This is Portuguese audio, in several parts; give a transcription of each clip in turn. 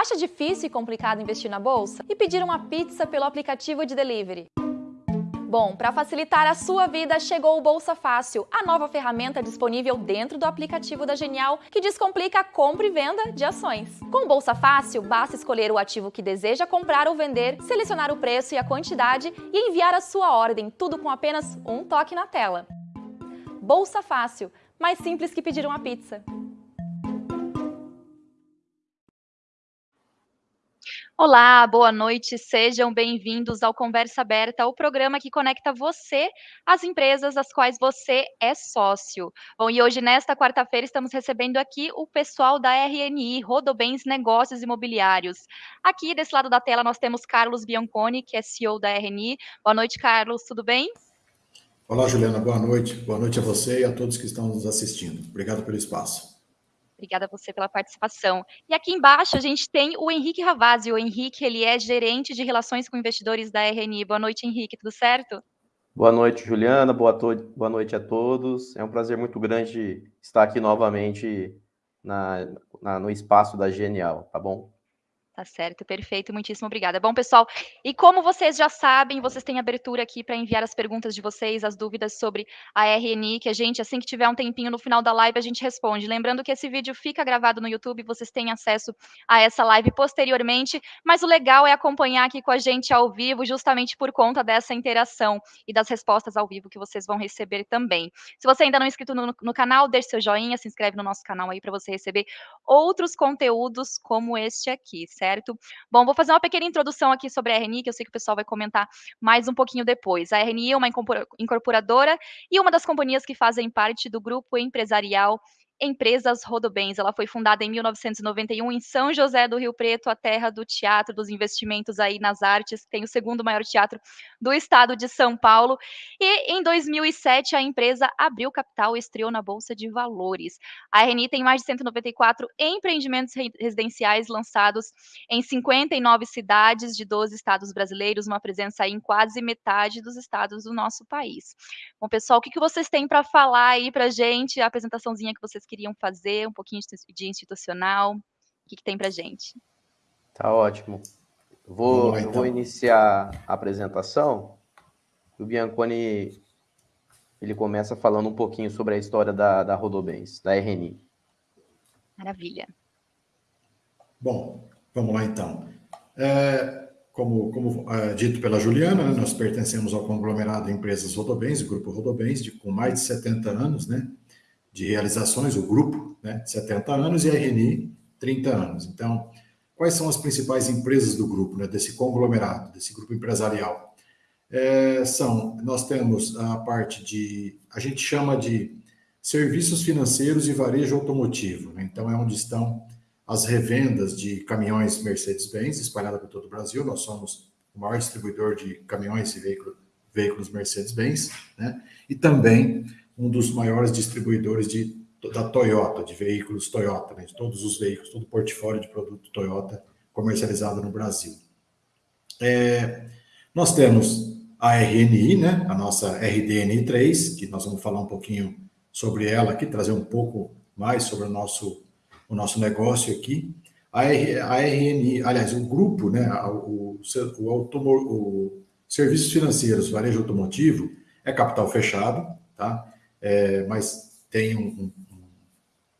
Acha difícil e complicado investir na bolsa? E pedir uma pizza pelo aplicativo de delivery? Bom, para facilitar a sua vida, chegou o Bolsa Fácil, a nova ferramenta disponível dentro do aplicativo da Genial que descomplica a compra e venda de ações. Com o Bolsa Fácil, basta escolher o ativo que deseja comprar ou vender, selecionar o preço e a quantidade e enviar a sua ordem, tudo com apenas um toque na tela. Bolsa Fácil, mais simples que pedir uma pizza. Olá, boa noite, sejam bem-vindos ao Conversa Aberta, o programa que conecta você às empresas das quais você é sócio. Bom, e hoje, nesta quarta-feira, estamos recebendo aqui o pessoal da RNI, Rodobens Negócios Imobiliários. Aqui, desse lado da tela, nós temos Carlos Bianconi, que é CEO da RNI. Boa noite, Carlos, tudo bem? Olá, Juliana, boa noite. Boa noite a você e a todos que estão nos assistindo. Obrigado pelo espaço. Obrigada a você pela participação. E aqui embaixo a gente tem o Henrique Ravazzi. O Henrique, ele é gerente de relações com investidores da RNI. Boa noite, Henrique, tudo certo? Boa noite, Juliana. Boa, boa noite a todos. É um prazer muito grande estar aqui novamente na, na, no espaço da Genial, tá bom? Tá certo, perfeito, muitíssimo obrigada. Bom, pessoal, e como vocês já sabem, vocês têm abertura aqui para enviar as perguntas de vocês, as dúvidas sobre a RNI, que a gente, assim que tiver um tempinho no final da live, a gente responde. Lembrando que esse vídeo fica gravado no YouTube, vocês têm acesso a essa live posteriormente, mas o legal é acompanhar aqui com a gente ao vivo, justamente por conta dessa interação e das respostas ao vivo que vocês vão receber também. Se você ainda não é inscrito no, no canal, deixe seu joinha, se inscreve no nosso canal aí para você receber outros conteúdos como este aqui, certo? Certo? Bom, vou fazer uma pequena introdução aqui sobre a RNI, que eu sei que o pessoal vai comentar mais um pouquinho depois. A RNI é uma incorporadora e uma das companhias que fazem parte do grupo empresarial Empresas Rodobens. Ela foi fundada em 1991 em São José do Rio Preto, a terra do teatro, dos investimentos aí nas artes, tem o segundo maior teatro do estado de São Paulo. E em 2007 a empresa abriu capital e estreou na Bolsa de Valores. A RNI tem mais de 194 empreendimentos residenciais lançados em 59 cidades de 12 estados brasileiros, uma presença aí em quase metade dos estados do nosso país. Bom, pessoal, o que, vocês têm para falar aí para gente? A apresentaçãozinha que vocês queriam fazer, um pouquinho de institucional. O que, que tem para gente? Tá ótimo. Vou, lá, então. vou iniciar a apresentação. O Bianconi ele começa falando um pouquinho sobre a história da, da Rodobens, da RNI. Maravilha. Bom, vamos lá então. É, como, como é, dito pela Juliana, né, nós pertencemos ao conglomerado de empresas Rodobens, o Grupo Rodobens, de, com mais de 70 anos, né? De realizações, o grupo, né, 70 anos, e a RNI, 30 anos. Então, quais são as principais empresas do grupo, né, desse conglomerado, desse grupo empresarial? É, são, nós temos a parte de, a gente chama de serviços financeiros e varejo automotivo. Né? Então, é onde estão as revendas de caminhões Mercedes-Benz, espalhada por todo o Brasil. Nós somos o maior distribuidor de caminhões e veículos, veículos Mercedes-Benz, né? E também um dos maiores distribuidores de, da Toyota, de veículos Toyota, né, de todos os veículos, todo o portfólio de produto Toyota comercializado no Brasil. É, nós temos a RNI, né, a nossa RDNI3, que nós vamos falar um pouquinho sobre ela aqui, trazer um pouco mais sobre o nosso, o nosso negócio aqui. A, a RNI, aliás, o grupo, né, o, o, o, o Serviços Financeiros Varejo Automotivo é capital fechado, tá? É, mas tem, um,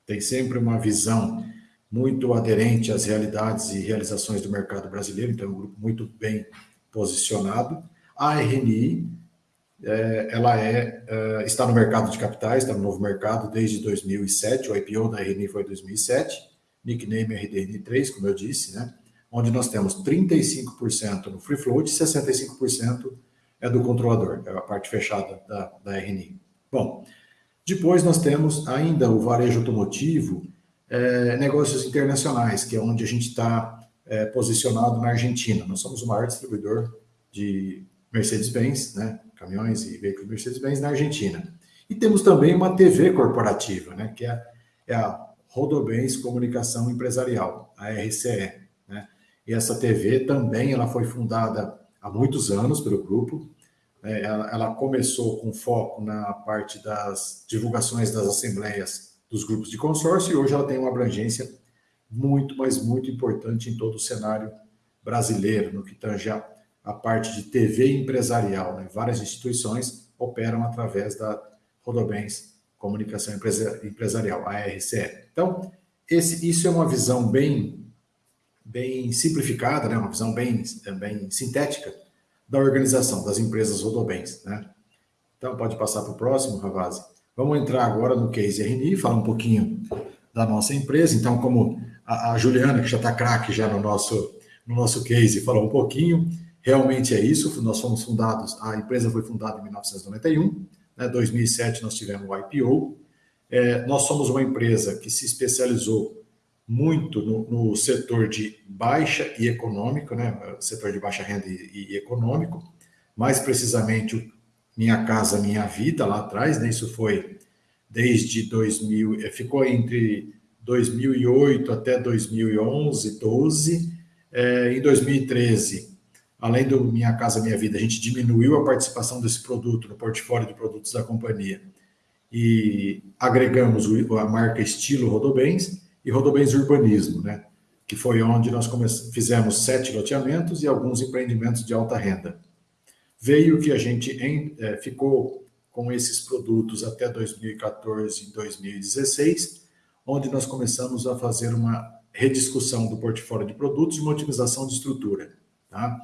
tem sempre uma visão muito aderente às realidades e realizações do mercado brasileiro, então é um grupo muito bem posicionado. A RNI, é, ela é, é, está no mercado de capitais, está no novo mercado desde 2007, o IPO da RNI foi em 2007, nickname RDN3, como eu disse, né? onde nós temos 35% no free float e 65% é do controlador, é a parte fechada da, da RNI. Bom, depois nós temos ainda o varejo automotivo, é, negócios internacionais, que é onde a gente está é, posicionado na Argentina. Nós somos o maior distribuidor de Mercedes-Benz, né, caminhões e veículos Mercedes-Benz na Argentina. E temos também uma TV corporativa, né, que é, é a Rodobens Comunicação Empresarial, a RCE. Né? E essa TV também ela foi fundada há muitos anos pelo grupo, ela, ela, começou com foco na parte das divulgações das assembleias dos grupos de consórcio e hoje ela tem uma abrangência muito, mas muito importante em todo o cenário brasileiro, no que tange a parte de TV empresarial. Né? Várias instituições operam através da Rodobens Comunicação Empresarial, a RCE. Então, esse, isso é uma visão bem, bem simplificada, né? uma visão bem, bem sintética da organização das empresas Rodobens. Né? Então, pode passar para o próximo, Ravazzi. Vamos entrar agora no case RNI, falar um pouquinho da nossa empresa. Então, como a, a Juliana, que já está craque já no nosso, no nosso case, falou um pouquinho, realmente é isso. Nós fomos fundados, a empresa foi fundada em 1991, né, 2007 nós tivemos o IPO. É, nós somos uma empresa que se especializou muito no, no, setor de baixa e econômico, né, setor de baixa renda e, e econômico, mais precisamente o Minha Casa Minha Vida lá atrás, né, isso foi desde 2000, é, ficou entre 2008 até 2011, 12. É, em 2013, além do Minha Casa Minha Vida, a gente diminuiu a participação desse produto no portfólio de produtos da companhia. E agregamos a marca Estilo Rodobens e Rodobens Urbanismo, né? que foi onde nós fizemos sete loteamentos e alguns empreendimentos de alta renda. Veio que a gente em, é, ficou com esses produtos até 2014 e 2016, onde nós começamos a fazer uma rediscussão do portfólio de produtos e uma otimização de estrutura. Tá?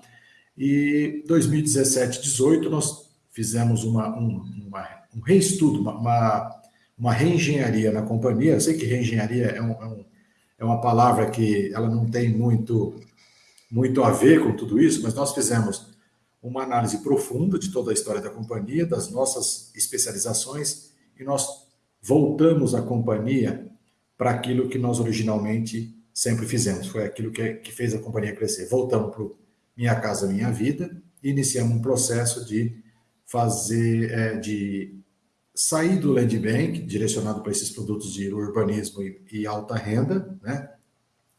E 2017, 18 nós fizemos uma, um, uma, um reestudo, uma, uma, uma, reengenharia na companhia. Eu sei que reengenharia é, um, é, um, é uma palavra que ela não tem muito, muito a ver com tudo isso, mas nós fizemos uma análise profunda de toda a história da companhia, das nossas especializações, e nós voltamos a companhia para aquilo que nós originalmente sempre fizemos. Foi aquilo que, que fez a companhia crescer. Voltamos para Minha Casa Minha Vida e iniciamos um processo de fazer, é, de sair do land bank, direcionado para esses produtos de urbanismo e, e alta renda, né?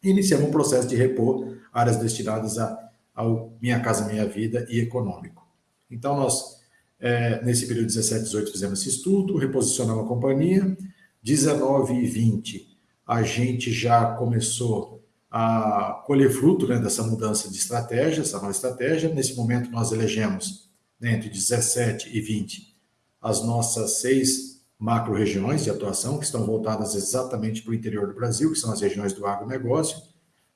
E iniciamos um processo de repor áreas destinadas a, ao Minha Casa Minha Vida e econômico. Então, nós, é, nesse período 17, 18, fizemos esse estudo, reposicionamos a companhia, 19 e 20, a gente já começou a colher fruto né, dessa mudança de estratégia, essa nova estratégia. Nesse momento, nós elegemos, né, entre 17 e 20, as nossas seis macro-regiões de atuação, que estão voltadas exatamente para o interior do Brasil, que são as regiões do agronegócio,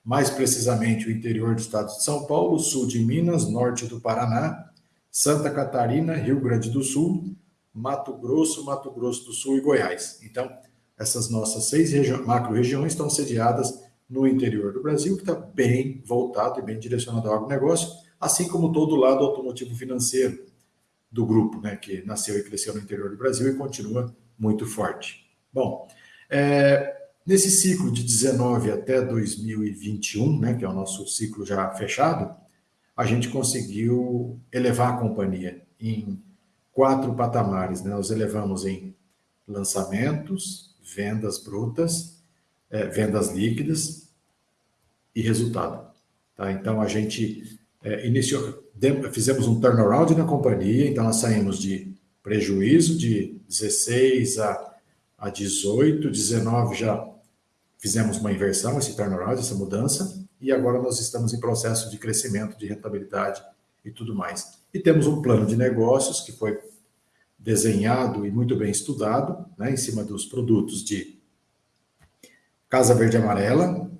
mais precisamente o interior do estado de São Paulo, sul de Minas, norte do Paraná, Santa Catarina, Rio Grande do Sul, Mato Grosso, Mato Grosso do Sul e Goiás. Então, essas nossas seis macro-regiões estão sediadas no interior do Brasil, que está bem voltado e bem direcionado ao agronegócio, assim como todo o lado automotivo financeiro do grupo, né, que nasceu e cresceu no interior do Brasil e continua muito forte. Bom, é, nesse ciclo de 19 até 2021, né, que é o nosso ciclo já fechado, a gente conseguiu elevar a companhia em quatro patamares. Né? Nós elevamos em lançamentos, vendas brutas, é, vendas líquidas e resultado. Tá? Então, a gente é, iniciou, fizemos um turnaround na companhia, então nós saímos de prejuízo de 16 a, a 18, 19 já fizemos uma inversão, esse turnaround, essa mudança, e agora nós estamos em processo de crescimento, de rentabilidade e tudo mais. E temos um plano de negócios que foi desenhado e muito bem estudado, né, em cima dos produtos de Casa Verde Amarela,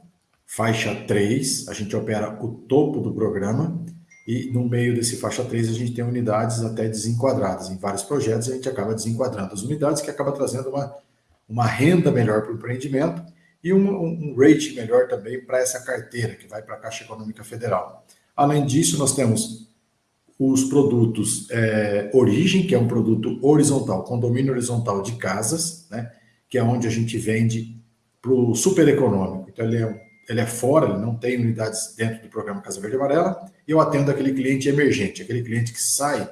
faixa 3, a gente opera o topo do programa, e no meio desse faixa 3 a gente tem unidades até desenquadradas. Em vários projetos a gente acaba desenquadrando as unidades, que acaba trazendo uma, uma renda melhor para o empreendimento e um, um, rate melhor também para essa carteira, que vai para a Caixa Econômica Federal. Além disso, nós temos os produtos é, Origem, que é um produto horizontal, condomínio horizontal de casas, né, que é onde a gente vende para o super econômico. Então, ele é, ele é fora, ele não tem unidades dentro do programa Casa Verde Amarela. Eu atendo aquele cliente emergente, aquele cliente que sai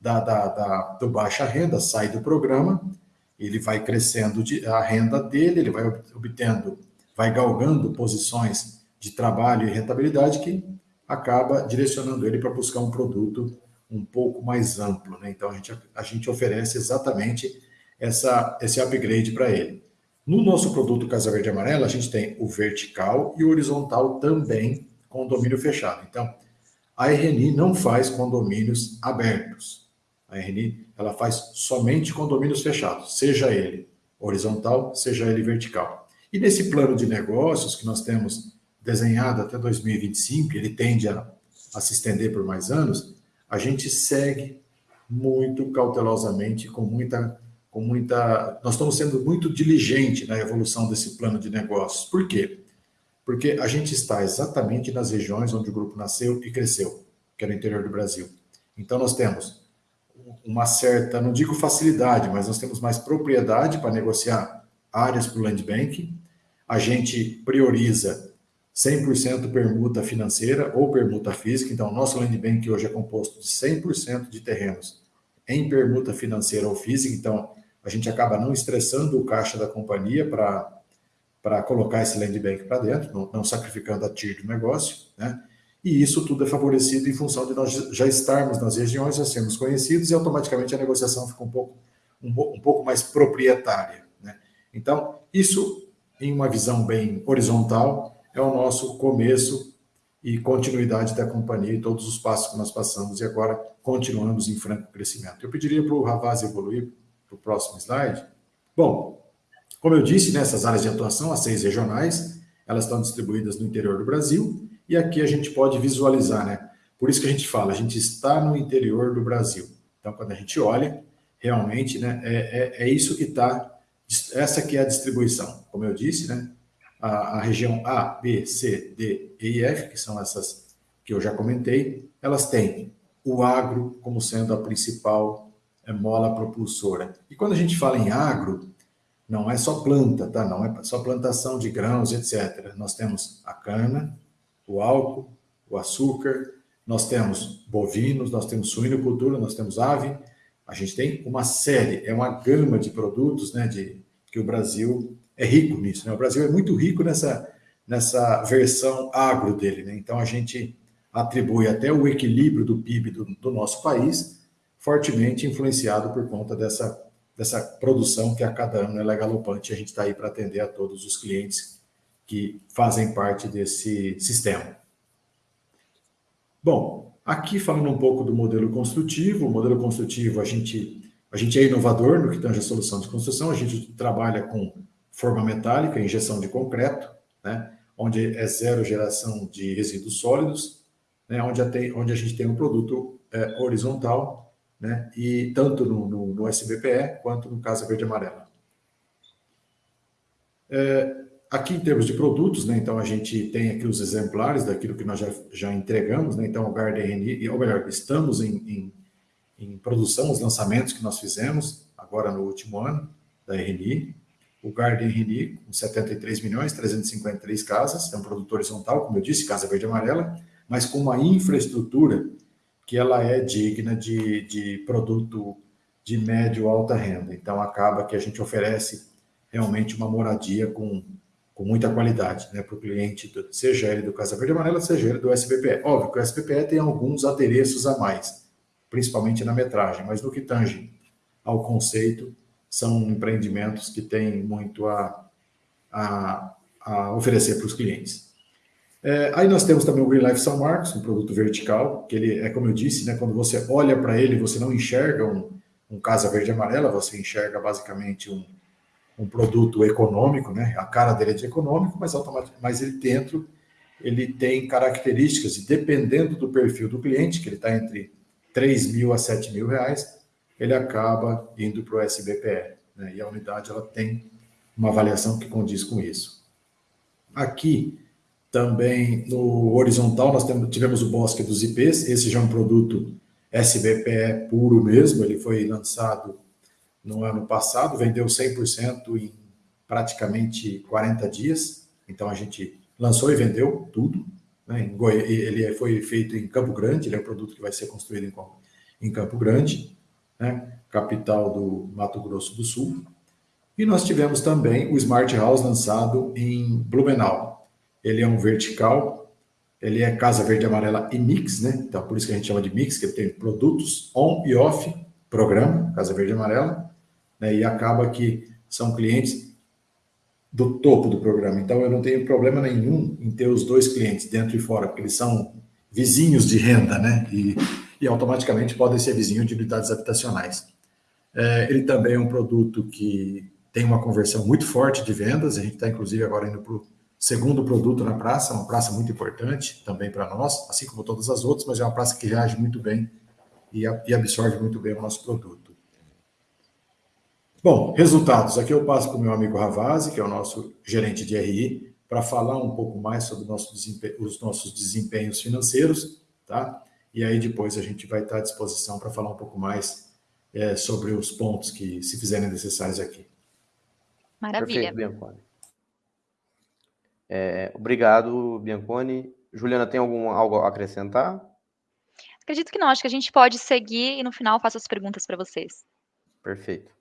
da, da, da, do baixa renda, sai do programa, ele vai crescendo de, a renda dele, ele vai obtendo, vai galgando posições de trabalho e rentabilidade que acaba direcionando ele para buscar um produto um pouco mais amplo. Né? Então, a gente, a gente oferece exatamente essa, esse upgrade para ele. No nosso produto Casa Verde Amarela, a gente tem o vertical e o horizontal também com domínio fechado. Então, a RNI não faz condomínios abertos. A RNI ela faz somente condomínios fechados, seja ele horizontal, seja ele vertical. E nesse plano de negócios que nós temos desenhado até 2025, ele tende a, a se estender por mais anos, a gente segue muito cautelosamente, com muita, com muita. Nós estamos sendo muito diligentes na evolução desse plano de negócios. Por quê? Porque a gente está exatamente nas regiões onde o grupo nasceu e cresceu, que é no interior do Brasil. Então, nós temos uma certa, não digo facilidade, mas nós temos mais propriedade para negociar áreas para o land bank. A gente prioriza 100% permuta financeira ou permuta física. Então, nosso land bank hoje é composto de 100% de terrenos em permuta financeira ou física. Então, a gente acaba não estressando o caixa da companhia para colocar esse land bank para dentro, não, não, sacrificando a TIR do negócio, né? E isso tudo é favorecido em função de nós já estarmos nas regiões, já sermos conhecidos e automaticamente a negociação fica um pouco, um, um pouco mais proprietária. Né? Então, isso, em uma visão bem horizontal, é o nosso começo e continuidade da companhia e todos os passos que nós passamos e agora continuamos em franco crescimento. Eu pediria para o Ravaz evoluir para o próximo slide. Bom, como eu disse, nessas áreas de atuação, as seis regionais, elas estão distribuídas no interior do Brasil e aqui a gente pode visualizar, né? Por isso que a gente fala, a gente está no interior do Brasil. Então, quando a gente olha, realmente, né, é, é, é isso que está, essa que é a distribuição. Como eu disse, né, a, a, região A, B, C, D e F, que são essas que eu já comentei, elas têm o agro como sendo a principal mola propulsora. E quando a gente fala em agro, não é só planta, tá? Não é só plantação de grãos, etc. Nós temos a cana, o álcool, o açúcar, nós temos bovinos, nós temos suinocultura, nós temos ave. A gente tem uma série, é uma gama de produtos, né, de que o Brasil é rico nisso, né? O Brasil é muito rico nessa nessa versão agro dele, né? Então a gente atribui até o equilíbrio do PIB do, do nosso país fortemente influenciado por conta dessa dessa produção que a cada ano ela é galopante. A gente está aí para atender a todos os clientes que fazem parte desse sistema. Bom, aqui falando um pouco do modelo construtivo, o modelo construtivo a gente, a gente é inovador no que tange a solução de construção, a gente trabalha com forma metálica, injeção de concreto, né, onde é zero geração de resíduos sólidos, né, onde, a, tem, onde a gente tem um produto é, horizontal, né, e tanto no, no, no SBPE quanto no Casa Verde Amarela. É, Aqui, em termos de produtos, né, então a gente tem aqui os exemplares daquilo que nós já, já entregamos, né, então o Garden ou melhor, estamos em, em, em, produção, os lançamentos que nós fizemos agora no último ano da RNI, o Garden RNI com 73 milhões, 353 casas, é um produto horizontal, como eu disse, casa verde amarela, mas com uma infraestrutura que ela é digna de, de produto de médio alta renda. Então acaba que a gente oferece realmente uma moradia com com muita qualidade né, para o cliente, do, seja ele do Casa Verde Amarela, seja ele do SBPE. Óbvio que o SBPE tem alguns adereços a mais, principalmente na metragem, mas no que tange ao conceito, são empreendimentos que têm muito a, a, a oferecer para os clientes. É, aí nós temos também o Green Life São Marcos, um produto vertical, que ele é como eu disse, né, quando você olha para ele, você não enxerga um, um Casa Verde Amarela, você enxerga basicamente um, um produto econômico, né? A cara dele é de econômico, mas mas ele dentro ele tem características e dependendo do perfil do cliente, que ele está entre 3 mil a 7 mil reais, ele acaba indo para o SBPE. Né? E a unidade ela tem uma avaliação que condiz com isso. Aqui também no horizontal nós tivemos o Bosque dos IPs, esse já é um produto SBPE puro mesmo, ele foi lançado no ano passado, vendeu 100% em praticamente 40 dias. Então a gente lançou e vendeu tudo. Né? Ele foi feito em Campo Grande, ele é um produto que vai ser construído em, Campo Grande, né? capital do Mato Grosso do Sul. E nós tivemos também o Smart House lançado em Blumenau. Ele é um vertical, ele é casa verde amarela e mix, né? Então por isso que a gente chama de mix, que ele tem produtos on e off, programa, casa verde amarela, né? e acaba que são clientes do topo do programa. Então, eu não tenho problema nenhum em ter os dois clientes dentro e fora, porque eles são vizinhos de renda, né? E, e automaticamente podem ser vizinhos de unidades habitacionais. É, ele também é um produto que tem uma conversão muito forte de vendas. A gente está, inclusive, agora indo para segundo produto na praça, uma praça muito importante também para nós, assim como todas as outras, mas é uma praça que reage muito bem e, e absorve muito bem o nosso produto. Bom, resultados. Aqui eu passo para o meu amigo Ravazzi, que é o nosso gerente de RI, para falar um pouco mais sobre nosso os nossos desempenhos financeiros, tá? E aí depois a gente vai estar à disposição para falar um pouco mais é, sobre os pontos que se fizerem necessários aqui. Maravilha. Perfeito. É, obrigado, Bianconi. Juliana, tem algum, algo a acrescentar? Acredito que não. Acho que a gente pode seguir e no final faço as perguntas para vocês. Perfeito.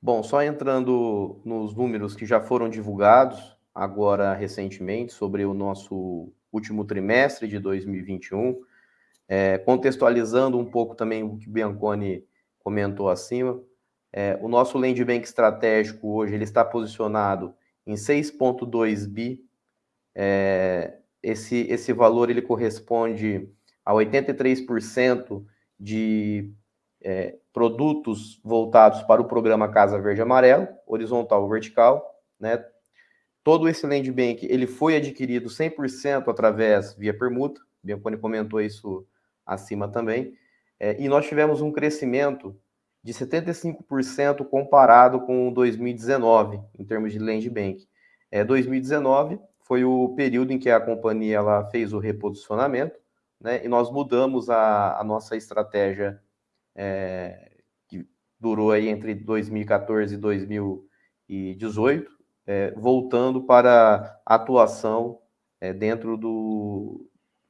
Bom, só entrando nos números que já foram divulgados agora recentemente sobre o nosso último trimestre de 2021, é, contextualizando um pouco também o que o Bianconi comentou acima, é, o nosso land bank estratégico hoje ele está posicionado em 6,2 bi. É, esse, esse valor ele corresponde a 83% de é, produtos voltados para o programa Casa Verde Amarelo, horizontal ou vertical, né? Todo esse land bank, ele foi adquirido 100% através via permuta, Bianconi comentou isso acima também, é, e nós tivemos um crescimento de 75% comparado com 2019, em termos de land bank. É, 2019 foi o período em que a companhia ela fez o reposicionamento, né, e nós mudamos a, a nossa estratégia é, que durou aí entre 2014 e 2018, é, voltando para atuação é, dentro do,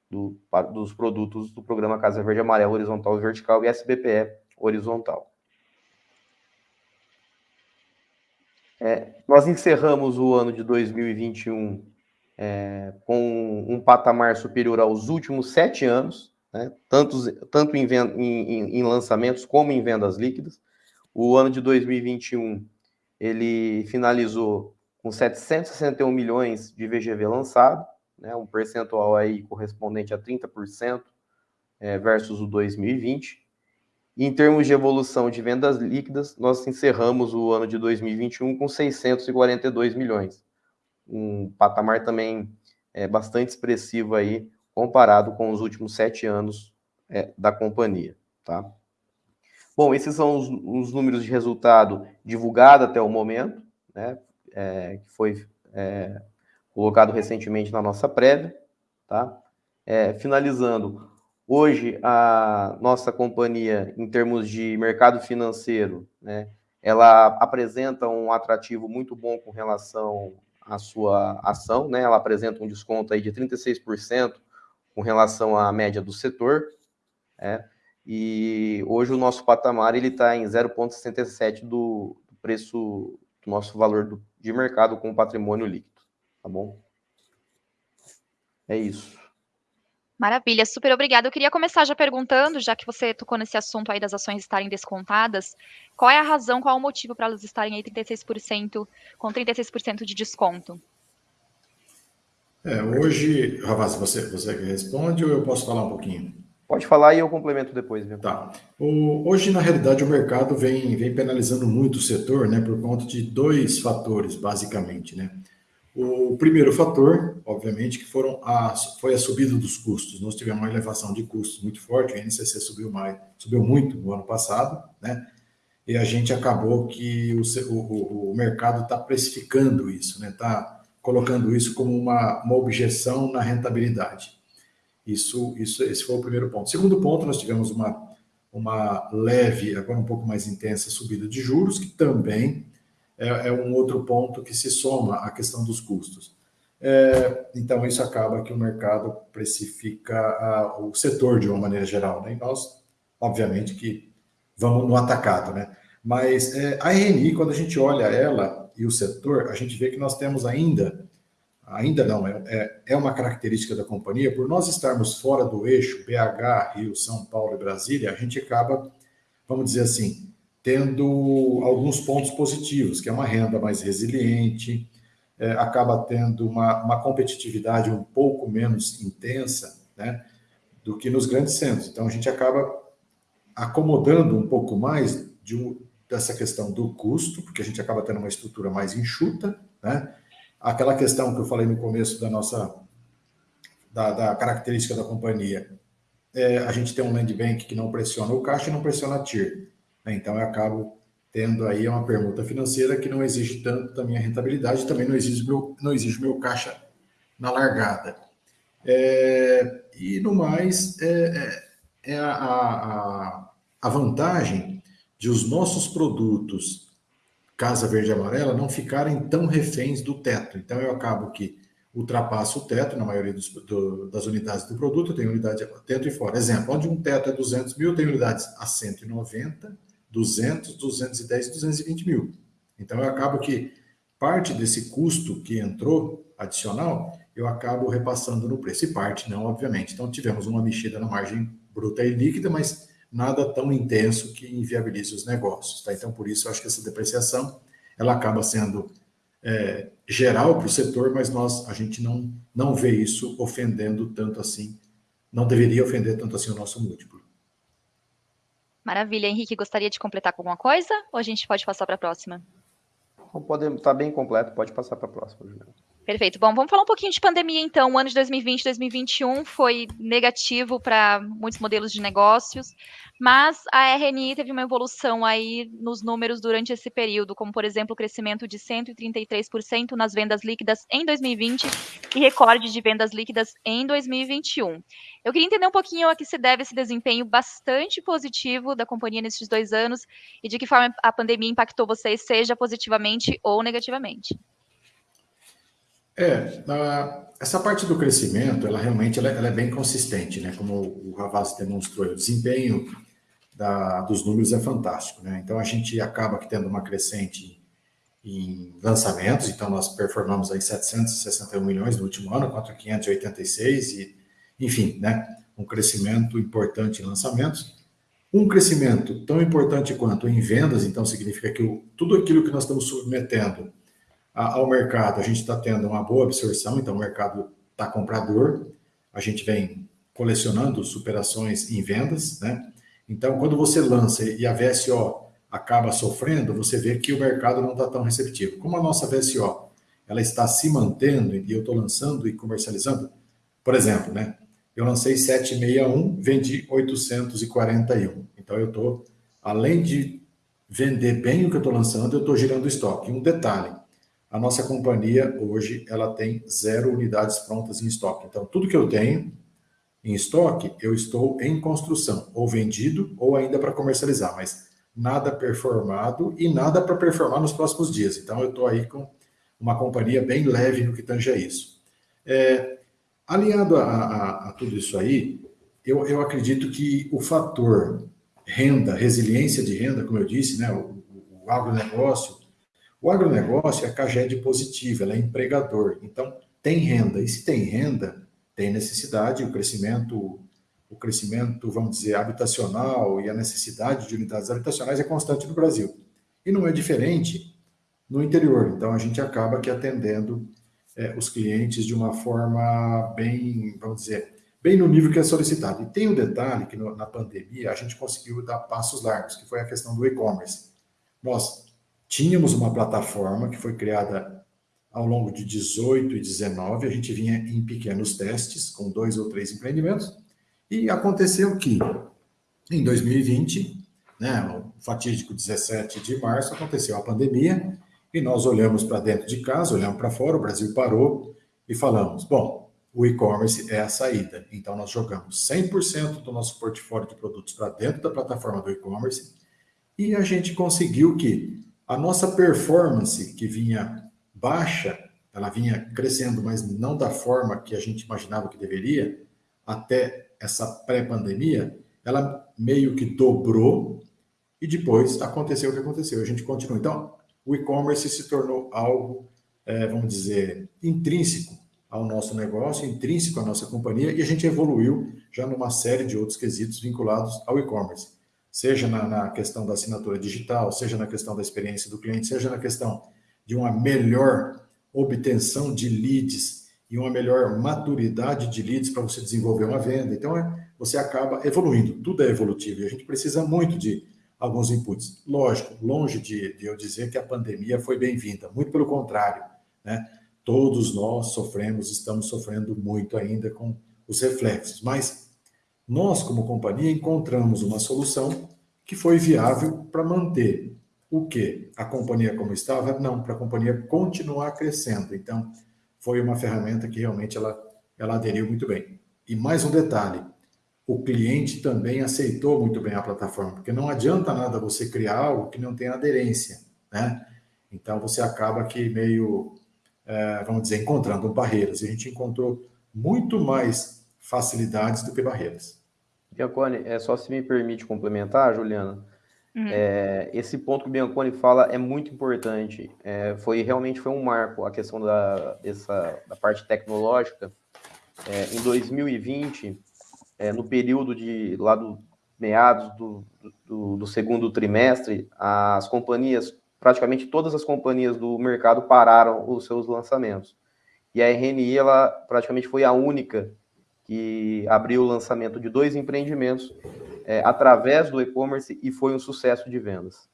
do, dos produtos do programa Casa Verde Amarelo Horizontal e Vertical e SBPE Horizontal. É, nós encerramos o ano de 2021 é, com um patamar superior aos últimos sete anos, né, tanto, tanto em, em, em, lançamentos como em vendas líquidas. O ano de 2021 ele finalizou com 761 milhões de VGV lançado, né, um percentual aí correspondente a 30% é, versus o 2020. Em termos de evolução de vendas líquidas, nós encerramos o ano de 2021 com 642 milhões, um patamar também é, bastante expressivo aí comparado com os últimos sete anos é, da companhia, tá? Bom, esses são os, os números de resultado divulgados até o momento, né? É, que foi é, colocado recentemente na nossa prévia, tá? É, finalizando, hoje a nossa companhia, em termos de mercado financeiro, né? Ela apresenta um atrativo muito bom com relação à sua ação, né? Ela apresenta um desconto aí de 36% com relação à média do setor, é, e hoje o nosso patamar ele está em 0,67 do, do, preço do nosso valor do, de mercado com patrimônio líquido, tá bom? É isso. Maravilha, super obrigada. Eu queria começar já perguntando, já que você tocou nesse assunto aí das ações estarem descontadas, qual é a razão, qual é o motivo para elas estarem aí 36%, com 36% de desconto? É, hoje, Ravaz, você, você responde ou eu posso falar um pouquinho? Pode falar e eu complemento depois. Viu? Tá. O, hoje, na realidade, o mercado vem, vem penalizando muito o setor, né, por conta de dois fatores, basicamente, né. O primeiro fator, obviamente, que foram a, foi a subida dos custos. Nós tivemos uma elevação de custos muito forte, o INCC subiu mais, subiu muito no ano passado, né? E a gente acabou que o, o, o mercado está precificando isso, né? Está colocando isso como uma, uma objeção na rentabilidade. Isso, isso, esse foi o primeiro ponto. Segundo ponto, nós tivemos uma, uma leve, agora um pouco mais intensa, subida de juros, que também é, é um outro ponto que se soma à questão dos custos. É, então, isso acaba que o mercado precifica a, o setor de uma maneira geral, né? E nós, obviamente, que vamos no atacado, né? Mas é, a RNI, quando a gente olha ela, e o setor, a gente vê que nós temos ainda, ainda não, é, é, é uma característica da companhia, por nós estarmos fora do eixo BH, Rio, São Paulo e Brasília, a gente acaba, vamos dizer assim, tendo alguns pontos positivos, que é uma renda mais resiliente, é, acaba tendo uma, uma, competitividade um pouco menos intensa né, do que nos grandes centros. Então, a gente acaba acomodando um pouco mais de um, dessa questão do custo, porque a gente acaba tendo uma estrutura mais enxuta, né? Aquela questão que eu falei no começo da nossa da, da característica da companhia, é, a gente tem um land bank que não pressiona o caixa e não pressiona a TIR. Né? Então, eu acabo tendo aí uma permuta financeira que não exige tanto da minha rentabilidade, também não exige meu, não exige meu caixa na largada. É, e no mais, é, é, é a, a, a vantagem de os nossos produtos Casa Verde e Amarela não ficarem tão reféns do teto. Então, eu acabo que ultrapasso o teto na maioria dos, do, das unidades do produto, tem unidade teto e fora. Exemplo, onde um teto é 200 mil, tem unidades a 190, 200, 210 e 220 mil. Então, eu acabo que parte desse custo que entrou adicional, eu acabo repassando no preço. E parte não, obviamente. Então, tivemos uma mexida na margem bruta e líquida, mas nada tão intenso que inviabilize os negócios. Tá? Então, por isso, eu acho que essa depreciação ela acaba sendo é, geral para o setor, mas nós a gente não, não vê isso ofendendo tanto assim, não deveria ofender tanto assim o nosso múltiplo. Maravilha, Henrique, gostaria de completar com alguma coisa ou a gente pode passar para a próxima? Pode estar tá bem completo, pode passar para a próxima, Juliana. Perfeito. Bom, vamos falar um pouquinho de pandemia, então. O ano de 2020 2021 foi negativo para muitos modelos de negócios, mas a RNI teve uma evolução aí nos números durante esse período, como, por exemplo, o crescimento de 133% nas vendas líquidas em 2020 e recorde de vendas líquidas em 2021. Eu queria entender um pouquinho a que se deve esse desempenho bastante positivo da companhia nesses dois anos e de que forma a pandemia impactou vocês, seja positivamente ou negativamente. É, essa parte do crescimento, ela realmente ela, ela é bem consistente, né? Como o Ravaz demonstrou, o desempenho da, dos números é fantástico, né? Então a gente acaba tendo uma crescente em lançamentos, então nós performamos aí 761 milhões no último ano, contra 586 e, enfim, né? Um crescimento importante em lançamentos. Um crescimento tão importante quanto em vendas, então significa que o, tudo aquilo que nós estamos submetendo ao mercado, a gente está tendo uma boa absorção, então o mercado está comprador, a gente vem colecionando superações em vendas, né? Então, quando você lança e a VSO acaba sofrendo, você vê que o mercado não está tão receptivo. Como a nossa VSO ela está se mantendo e eu estou lançando e comercializando, por exemplo, né? Eu lancei 761, vendi 841. Então, eu estou, além de vender bem o que eu estou lançando, eu estou girando estoque. Um detalhe, a nossa companhia hoje ela tem zero unidades prontas em estoque. Então, tudo que eu tenho em estoque, eu estou em construção, ou vendido, ou ainda para comercializar, mas nada performado e nada para performar nos próximos dias. Então, eu estou aí com uma companhia bem leve no que tange a isso. É, aliado a, a, a, tudo isso aí, eu, eu acredito que o fator renda, resiliência de renda, como eu disse, né, o, o agronegócio, o agronegócio é caged positivo, ela é empregador, então tem renda. E se tem renda, tem necessidade, o crescimento, o crescimento, vamos dizer, habitacional e a necessidade de unidades habitacionais é constante no Brasil. E não é diferente no interior. Então a gente acaba que atendendo é, os clientes de uma forma bem, vamos dizer, bem no nível que é solicitado. E tem um detalhe que no, na pandemia a gente conseguiu dar passos largos, que foi a questão do e-commerce. Nós Tínhamos uma plataforma que foi criada ao longo de 18 e 19, a gente vinha em pequenos testes, com dois ou três empreendimentos, e aconteceu que, em 2020, né, o fatídico 17 de março, aconteceu a pandemia, e nós olhamos para dentro de casa, olhamos para fora, o Brasil parou e falamos: bom, o e-commerce é a saída. Então, nós jogamos 100% do nosso portfólio de produtos para dentro da plataforma do e-commerce, e a gente conseguiu que a nossa performance, que vinha baixa, ela vinha crescendo, mas não da forma que a gente imaginava que deveria, até essa pré-pandemia, ela meio que dobrou e depois aconteceu o que aconteceu. A gente continua. Então, o e-commerce se tornou algo, é, vamos dizer, intrínseco ao nosso negócio, intrínseco à nossa companhia, e a gente evoluiu já numa série de outros quesitos vinculados ao e-commerce. Seja na, na, questão da assinatura digital, seja na questão da experiência do cliente, seja na questão de uma melhor obtenção de leads e uma melhor maturidade de leads para você desenvolver uma venda. Então, é, você acaba evoluindo, tudo é evolutivo e a gente precisa muito de alguns inputs. Lógico, longe de, de eu dizer que a pandemia foi bem-vinda, muito pelo contrário, né? Todos nós sofremos, estamos sofrendo muito ainda com os reflexos, mas nós, como companhia, encontramos uma solução que foi viável para manter o que? A companhia como estava? Não, para a companhia continuar crescendo. Então, foi uma ferramenta que realmente ela, ela aderiu muito bem. E mais um detalhe, o cliente também aceitou muito bem a plataforma, porque não adianta nada você criar algo que não tem aderência, né? Então você acaba que meio, é, vamos dizer, encontrando barreiras. E a gente encontrou muito mais facilidades do que barreiras. Bianconi, é só se me permite complementar, Juliana. Uhum. É, esse ponto que o Bianconi fala é muito importante. É, foi realmente foi um marco a questão da, dessa, da parte tecnológica. É, em 2020, é, no período de lá do meados do, do, do, segundo trimestre, as companhias, praticamente todas as companhias do mercado pararam os seus lançamentos. E a RNI, ela praticamente foi a única que abriu o lançamento de dois empreendimentos é, através do e-commerce e foi um sucesso de vendas.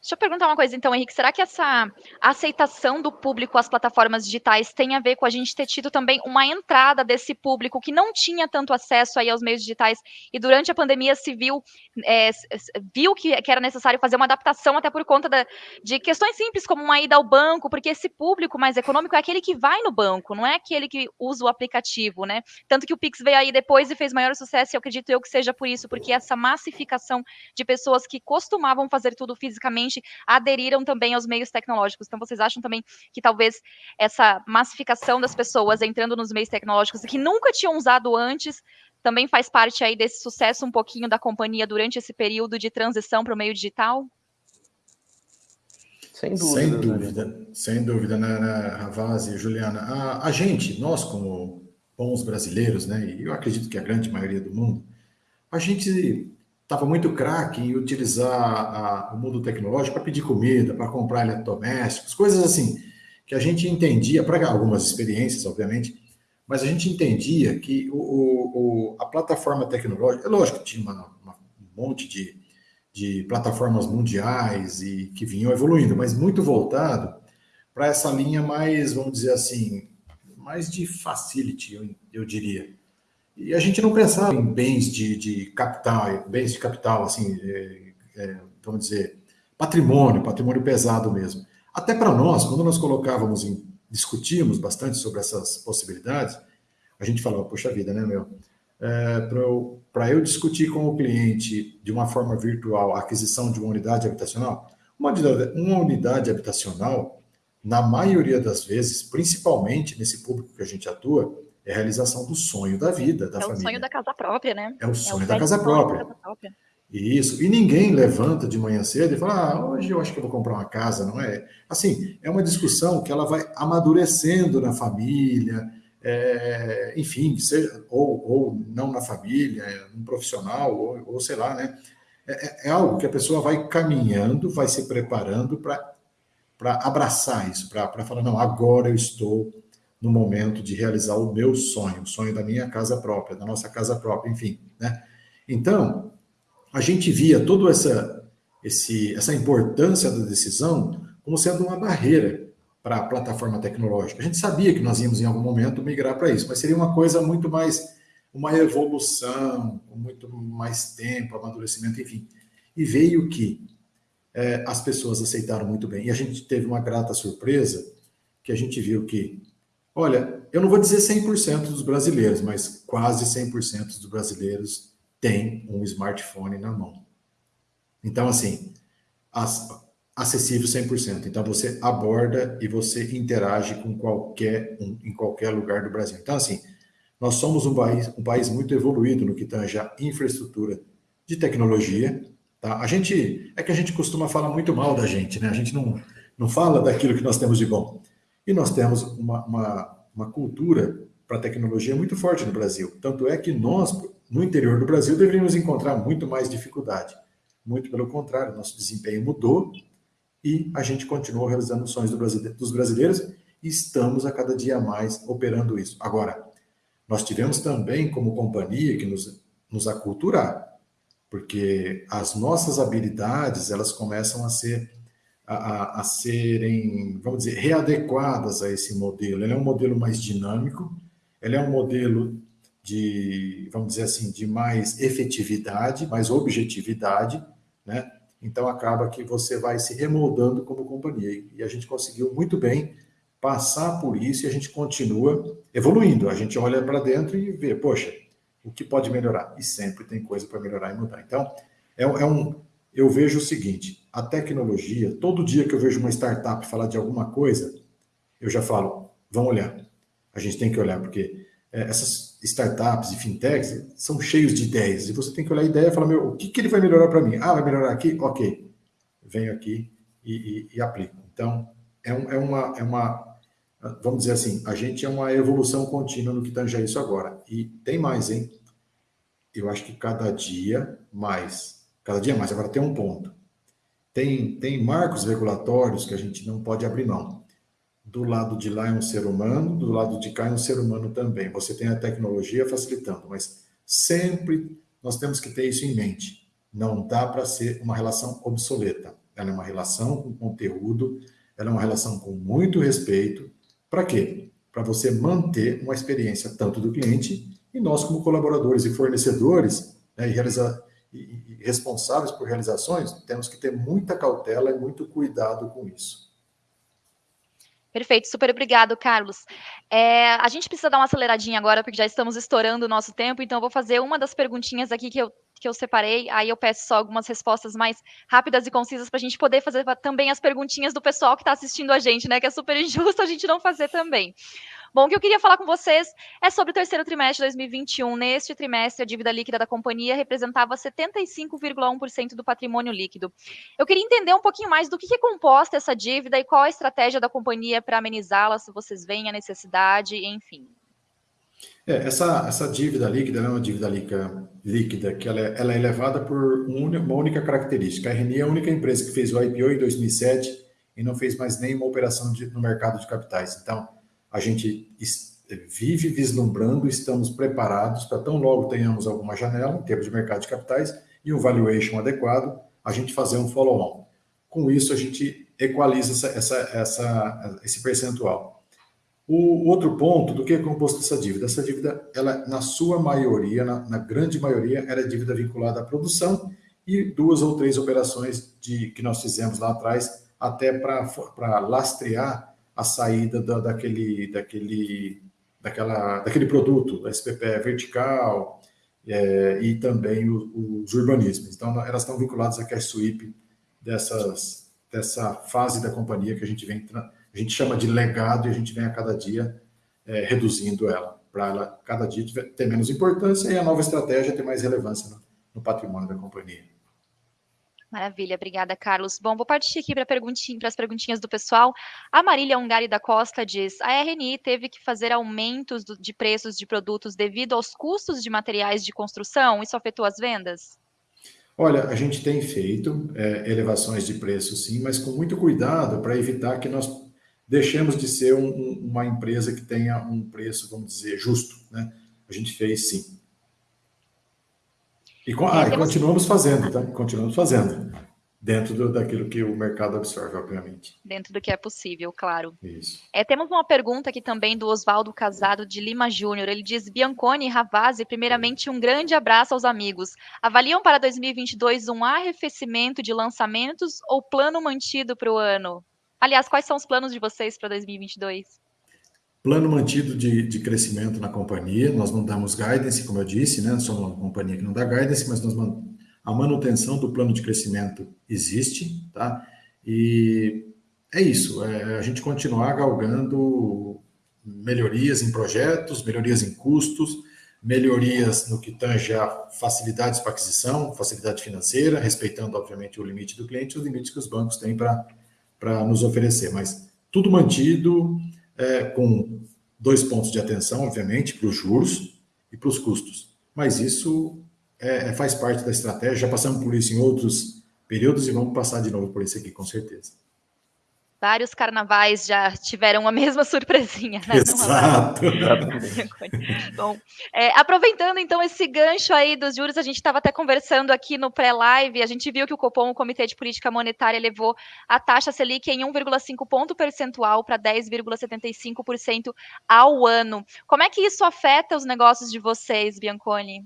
Deixa eu perguntar uma coisa, então, Henrique. Será que essa aceitação do público às plataformas digitais tem a ver com a gente ter tido também uma entrada desse público que não tinha tanto acesso aí aos meios digitais e durante a pandemia se viu, é, viu que, que, era necessário fazer uma adaptação até por conta da, de questões simples como uma ida ao banco, porque esse público mais econômico é aquele que vai no banco, não é aquele que usa o aplicativo, né? Tanto que o Pix veio aí depois e fez maior sucesso, e eu acredito eu que seja por isso, porque essa massificação de pessoas que costumavam fazer tudo fisicamente aderiram também aos meios tecnológicos. Então, vocês acham também que talvez essa massificação das pessoas entrando nos meios tecnológicos que nunca tinham usado antes também faz parte aí desse sucesso um pouquinho da companhia durante esse período de transição para o meio digital? Sem dúvida. Sem dúvida, sem dúvida, né, né Ravaz e Juliana. A, a, gente, nós como bons brasileiros, né, e eu acredito que a grande maioria do mundo, a gente estava muito craque em utilizar a, o mundo tecnológico para pedir comida, para comprar eletrodomésticos, coisas assim, que a gente entendia, para algumas experiências, obviamente, mas a gente entendia que o, o, a plataforma tecnológica, é lógico que tinha uma, uma, um monte de, de plataformas mundiais e que vinham evoluindo, mas muito voltado para essa linha mais, vamos dizer assim, mais de facility, eu, eu diria. E a gente não pensava em bens de, de capital, bens de capital, assim, é, é, vamos dizer, patrimônio, patrimônio pesado mesmo. Até para nós, quando nós colocávamos em, discutíamos bastante sobre essas possibilidades, a gente falava, poxa vida, né, meu? É, para eu, eu discutir com o cliente de uma forma virtual a aquisição de uma unidade habitacional, uma uma unidade habitacional, na maioria das vezes, principalmente nesse público que a gente atua, é a realização do sonho da vida, da é família. É o sonho da casa própria, né? É o sonho, é o da, casa própria. da casa própria. Isso. E ninguém levanta de manhã cedo e fala, ah, hoje eu acho que eu vou comprar uma casa, não é? Assim, é uma discussão que ela vai amadurecendo na família, é, enfim, seja, ou, ou não na família, um profissional, ou, ou sei lá, né? É, é, é algo que a pessoa vai caminhando, vai se preparando para abraçar isso, para falar, não, agora eu estou no momento de realizar o meu sonho, o sonho da minha casa própria, da nossa casa própria, enfim, né? Então, a gente via toda essa, esse, essa importância da decisão como sendo uma barreira para a plataforma tecnológica. A gente sabia que nós íamos em algum momento migrar para isso, mas seria uma coisa muito mais, uma evolução, com muito mais tempo, amadurecimento, enfim. E veio que é, as pessoas aceitaram muito bem. E a gente teve uma grata surpresa, que a gente viu que Olha, eu não vou dizer 100% dos brasileiros, mas quase 100% dos brasileiros têm um smartphone na mão. Então, assim, acessível 100%. Então, você aborda e você interage com qualquer um, em qualquer lugar do Brasil. Então, assim, nós somos um país, um país muito evoluído no que tange a infraestrutura de tecnologia. Tá? A gente, é que a gente costuma falar muito mal da gente, né? A gente não, não fala daquilo que nós temos de bom. E nós temos uma, uma, uma cultura para tecnologia muito forte no Brasil. Tanto é que nós, no interior do Brasil deveríamos encontrar muito mais dificuldade. Muito pelo contrário, nosso desempenho mudou e a gente continua realizando os sonhos do dos brasileiros e estamos a cada dia mais operando isso. Agora, nós tivemos também, como companhia, que nos, nos aculturar, porque as nossas habilidades elas começam a ser a, a, serem, vamos dizer, readequadas a esse modelo. Ele é um modelo mais dinâmico, ele é um modelo de, vamos dizer assim, de mais efetividade, mais objetividade, né? Então acaba que você vai se remoldando como companhia. E a gente conseguiu muito bem passar por isso e a gente continua evoluindo. A gente olha para dentro e vê, poxa, o que pode melhorar? E sempre tem coisa para melhorar e mudar. Então, é, é, um. Eu vejo o seguinte: a tecnologia, todo dia que eu vejo uma startup falar de alguma coisa, eu já falo, vamos olhar. A gente tem que olhar, porque é, essas startups e fintechs são cheios de ideias. E você tem que olhar a ideia e falar, meu, o que, que ele vai melhorar para mim? Ah, vai melhorar aqui? Ok. Venho aqui e, e, e aplico. Então, é, um, é, uma, é uma vamos dizer assim, a gente é uma evolução contínua no que tange a isso agora. E tem mais, hein? Eu acho que cada dia mais. Cada dia mais. Agora tem um ponto. Tem, tem marcos regulatórios que a gente não pode abrir mão. Do lado de lá é um ser humano, do lado de cá é um ser humano também. Você tem a tecnologia facilitando, mas sempre nós temos que ter isso em mente. Não dá para ser uma relação obsoleta. Ela é uma relação com conteúdo, ela é uma relação com muito respeito, para quê? Para você manter uma experiência tanto do cliente e nós, como colaboradores e fornecedores né, e, realiza, e, e responsáveis por realizações, temos que ter muita cautela e muito cuidado com isso. Perfeito, super obrigado, Carlos. É, a gente precisa dar uma aceleradinha agora, porque já estamos estourando o nosso tempo, então vou fazer uma das perguntinhas aqui que eu, que eu separei, aí eu peço só algumas respostas mais rápidas e concisas para a gente poder fazer também as perguntinhas do pessoal que está assistindo a gente, né? Que é super injusto a gente não fazer também. Bom, o que eu queria falar com vocês é sobre o terceiro trimestre de 2021. Neste trimestre, a dívida líquida da companhia representava 75,1% do patrimônio líquido. Eu queria entender um pouquinho mais do que é composta essa dívida e qual a estratégia da companhia para amenizá-la, se vocês veem a necessidade, enfim. É, essa, essa dívida líquida é uma dívida líquida, líquida que ela é, ela é elevada por uma única característica. A RNI é a única empresa que fez o IPO em 2007 e não fez mais nenhuma operação de, no mercado de capitais. Então, a gente vive vislumbrando, estamos preparados para tão logo tenhamos alguma janela em termos de mercado de capitais e um valuation adequado, a gente fazer um follow-on. Com isso, a gente equaliza essa, essa, essa, esse percentual. O outro ponto do que é composto essa dívida? Essa dívida, ela, na sua maioria, na, na grande maioria, era é dívida vinculada à produção e duas ou três operações de, que nós fizemos lá atrás, até para lastrear a saída da, daquele, daquele, daquela, daquele produto, da SPPE vertical é, e também o, os urbanismos. Então, elas estão vinculadas à cash sweep dessas, dessa fase da companhia que a gente vem, a gente chama de legado e a gente vem a cada dia é, reduzindo ela, para ela cada dia ter menos importância e a nova estratégia ter mais relevância no, no patrimônio da companhia. Maravilha, obrigada, Carlos. Bom, vou partir aqui para perguntinha, as perguntinhas do pessoal. A Marília Ungari da Costa diz: a RNI teve que fazer aumentos do, de preços de produtos devido aos custos de materiais de construção? Isso afetou as vendas? Olha, a gente tem feito é, elevações de preço, sim, mas com muito cuidado para evitar que nós deixemos de ser um, um, uma empresa que tenha um preço, vamos dizer, justo. Né? A gente fez sim. E, ah, e continuamos fazendo, tá? Continuamos fazendo. Dentro do, daquilo que o mercado absorve, obviamente. Dentro do que é possível, claro. Isso. É, temos uma pergunta aqui também do Oswaldo Casado de Lima Júnior. Ele diz: Bianconi e Ravazzi, primeiramente, um grande abraço aos amigos. Avaliam para 2022 um arrefecimento de lançamentos ou plano mantido para o ano? Aliás, quais são os planos de vocês para 2022? Plano mantido de, de crescimento na companhia, nós não damos guidance, como eu disse, né? Somos uma companhia que não dá guidance, mas nós, a manutenção do plano de crescimento existe, tá? E é isso, é a gente continuar galgando melhorias em projetos, melhorias em custos, melhorias no que tange a facilidades para aquisição, facilidade financeira, respeitando, obviamente, o limite do cliente, os limites que os bancos têm para nos oferecer, mas tudo mantido, é, com dois pontos de atenção, obviamente, para os juros e para os custos. mas isso é, é, faz parte da estratégia. Já passamos por isso em outros períodos e vamos passar de novo por isso aqui, com certeza. Vários carnavais já tiveram a mesma surpresinha, né? Exato. Bom, é, aproveitando então esse gancho aí dos juros, a gente estava até conversando aqui no pré-live, a gente viu que o Copom, o Comitê de Política Monetária, levou a taxa Selic em 1,5 ponto percentual para 10,75% ao ano. Como é que isso afeta os negócios de vocês, Bianconi?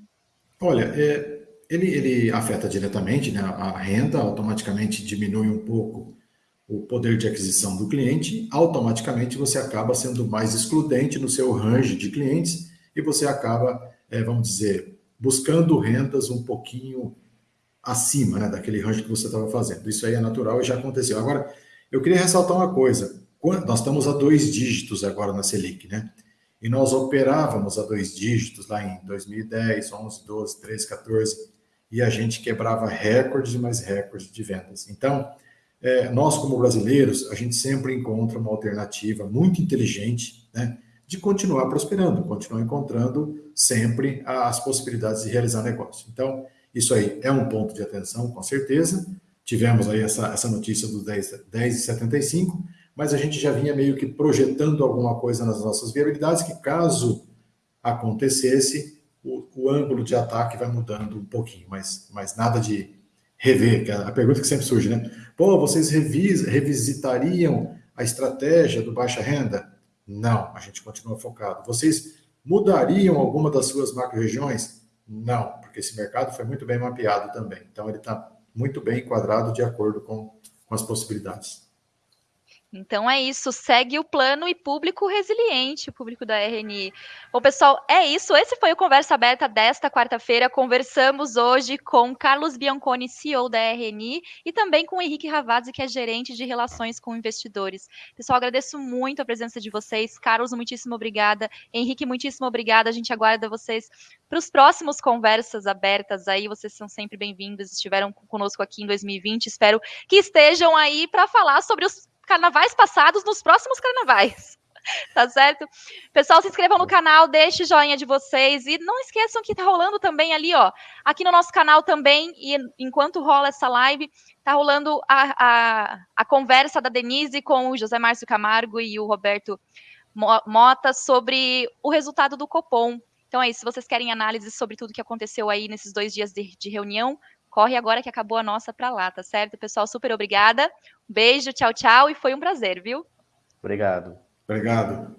Olha, é, ele, ele afeta diretamente né, a renda, automaticamente diminui um pouco o poder de aquisição do cliente, automaticamente você acaba sendo mais excludente no seu range de clientes e você acaba, é, vamos dizer, buscando rendas um pouquinho acima né, daquele range que você estava fazendo. Isso aí é natural e já aconteceu. Agora, eu queria ressaltar uma coisa. Nós estamos a dois dígitos agora na Selic, né? E nós operávamos a dois dígitos lá em 2010, 11, 12, 13, 14, e a gente quebrava recordes e mais recordes de vendas. Então, é, nós, como brasileiros, a gente sempre encontra uma alternativa muito inteligente né, de continuar prosperando, continuar encontrando sempre as possibilidades de realizar negócio. Então, isso aí é um ponto de atenção, com certeza. Tivemos aí essa, essa notícia do 10,75, 10 mas a gente já vinha meio que projetando alguma coisa nas nossas viabilidades, que caso acontecesse, o, o ângulo de ataque vai mudando um pouquinho, mas, mas nada de rever, que é a pergunta que sempre surge, né? Pô, vocês revis, revisitariam a estratégia do baixa renda? Não, a gente continua focado. Vocês mudariam alguma das suas macro-regiões? Não, porque esse mercado foi muito bem mapeado também. Então, ele está muito bem enquadrado de acordo com, com as possibilidades. Então é isso, segue o plano e público resiliente, o público da RNI. Bom, pessoal, é isso. Esse foi o Conversa Aberta desta quarta-feira. Conversamos hoje com Carlos Bianconi, CEO da RNI, e também com Henrique Ravazzi, que é gerente de relações com investidores. Pessoal, agradeço muito a presença de vocês. Carlos, muitíssimo obrigada. Henrique, muitíssimo obrigada. A gente aguarda vocês para os próximos conversas abertas aí. Vocês são sempre bem-vindos. Estiveram conosco aqui em 2020. Espero que estejam aí para falar sobre os carnavais passados nos próximos carnavais. Tá certo? Pessoal, se inscrevam no canal, deixe joinha de vocês e não esqueçam que tá rolando também ali, ó, aqui no nosso canal também, e enquanto rola essa live, tá rolando a, a, a conversa da Denise com o José Márcio Camargo e o Roberto Mota sobre o resultado do Copom. Então é isso, se vocês querem análise sobre tudo que aconteceu aí nesses dois dias de, de reunião, corre agora que acabou a nossa para lá, tá certo? Pessoal, super obrigada. Beijo, tchau, tchau e foi um prazer, viu? Obrigado. Obrigado.